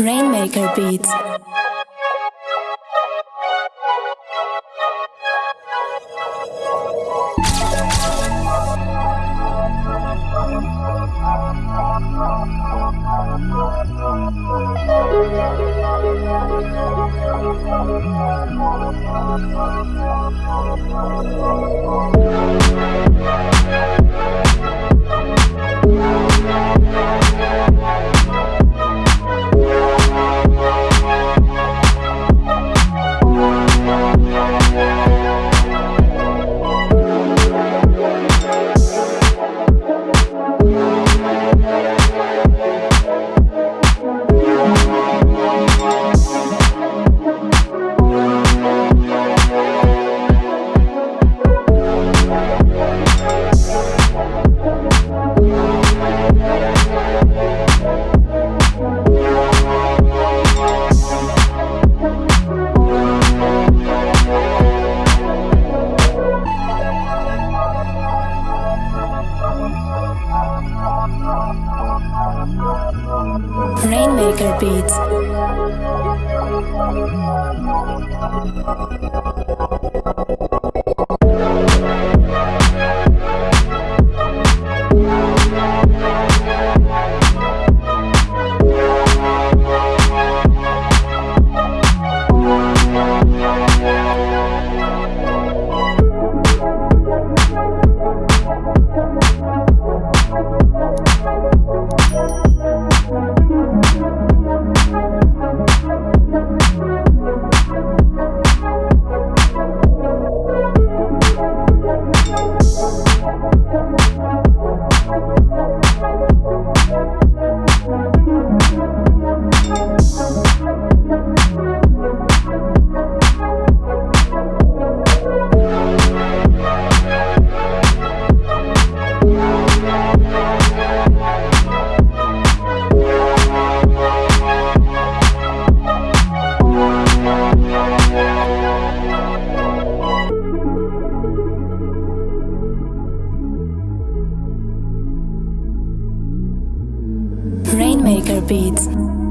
Rainmaker Beats. Rainmaker Beats. Maker Beats.